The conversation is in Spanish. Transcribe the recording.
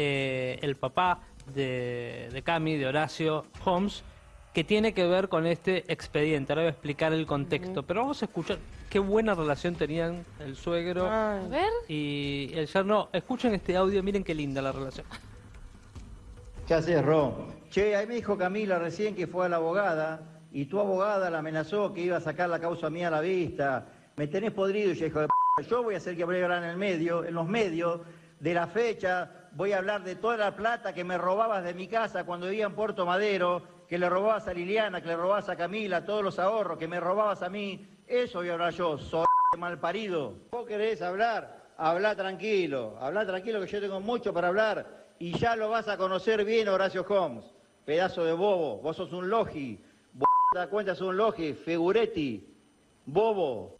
eh, el papá de, de Cami, de Horacio Holmes, que tiene que ver con este expediente. Ahora voy a explicar el contexto, pero vamos a escuchar qué buena relación tenían el suegro A ver. y el yerno. Escuchen este audio, miren qué linda la relación. ¿Qué haces, Ro? Che, ahí me dijo Camila recién que fue a la abogada y tu abogada la amenazó que iba a sacar la causa mía a la vista. Me tenés podrido, y yo, hijo de p***. Yo voy a hacer que voy a hablar en el medio, en los medios, de la fecha, voy a hablar de toda la plata que me robabas de mi casa cuando vivía en Puerto Madero, que le robabas a Liliana, que le robabas a Camila, todos los ahorros, que me robabas a mí. Eso voy a hablar yo, soy mal parido. ¿Vos querés hablar? Habla tranquilo, habla tranquilo que yo tengo mucho para hablar y ya lo vas a conocer bien, Horacio Holmes. Pedazo de bobo, vos sos un logi, vos te das cuenta, sos un logi, figuretti, bobo.